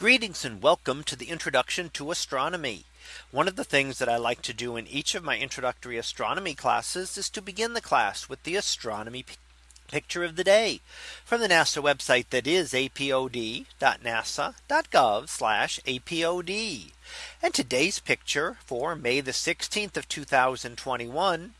Greetings and welcome to the introduction to astronomy. One of the things that I like to do in each of my introductory astronomy classes is to begin the class with the astronomy picture of the day from the NASA website that is apod.nasa.gov apod. And today's picture for May the 16th of 2021.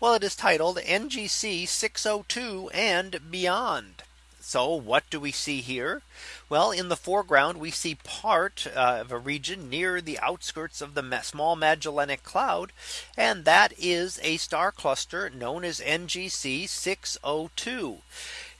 Well, it is titled NGC 602 and beyond. So what do we see here? Well, in the foreground, we see part uh, of a region near the outskirts of the small Magellanic Cloud. And that is a star cluster known as NGC 602.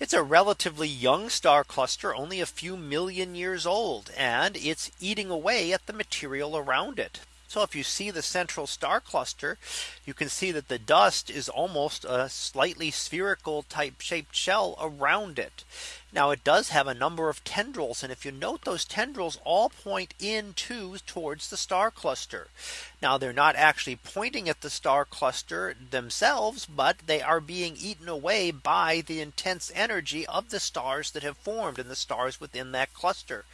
It's a relatively young star cluster, only a few million years old, and it's eating away at the material around it. So if you see the central star cluster, you can see that the dust is almost a slightly spherical type shaped shell around it. Now it does have a number of tendrils. And if you note those tendrils all point in into towards the star cluster. Now they're not actually pointing at the star cluster themselves, but they are being eaten away by the intense energy of the stars that have formed and the stars within that cluster.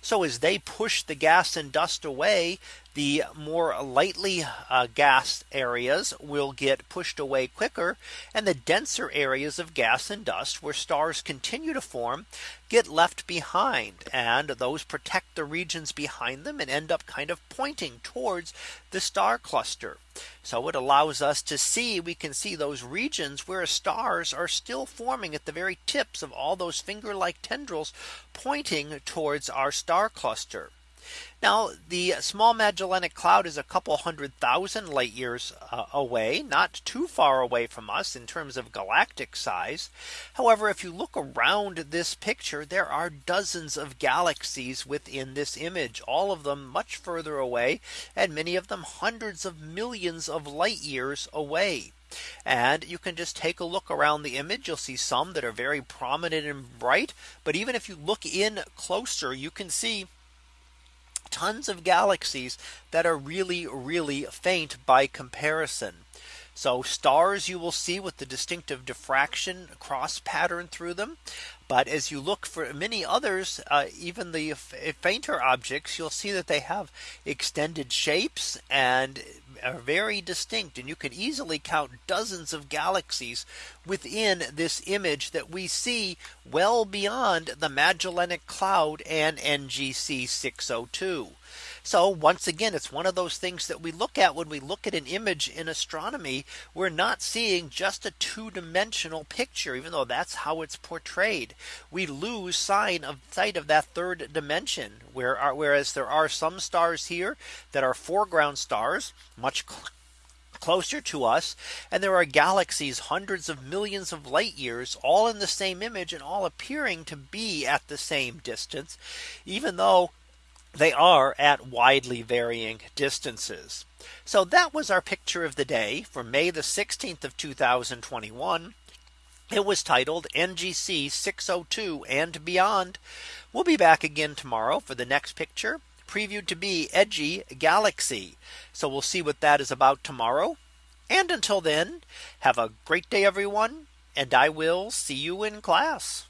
So as they push the gas and dust away, the more lightly uh, gas areas will get pushed away quicker and the denser areas of gas and dust where stars continue to form get left behind and those protect the regions behind them and end up kind of pointing towards the star cluster. So it allows us to see we can see those regions where stars are still forming at the very tips of all those finger like tendrils pointing towards our star cluster. Now the small Magellanic Cloud is a couple hundred thousand light years uh, away, not too far away from us in terms of galactic size. However, if you look around this picture, there are dozens of galaxies within this image, all of them much further away, and many of them hundreds of millions of light years away. And you can just take a look around the image. You'll see some that are very prominent and bright. But even if you look in closer, you can see tons of galaxies that are really, really faint by comparison. So stars you will see with the distinctive diffraction cross pattern through them. But as you look for many others, uh, even the fainter objects, you'll see that they have extended shapes and are very distinct. And you can easily count dozens of galaxies within this image that we see well beyond the Magellanic Cloud and NGC 602. So once again, it's one of those things that we look at when we look at an image in astronomy, we're not seeing just a two dimensional picture, even though that's how it's portrayed. We lose sign of sight of that third dimension where whereas there are some stars here that are foreground stars much closer to us and there are galaxies hundreds of millions of light years all in the same image and all appearing to be at the same distance even though they are at widely varying distances. So that was our picture of the day for May the 16th of 2021. It was titled NGC 602 and beyond. We'll be back again tomorrow for the next picture previewed to be edgy galaxy. So we'll see what that is about tomorrow. And until then, have a great day, everyone. And I will see you in class.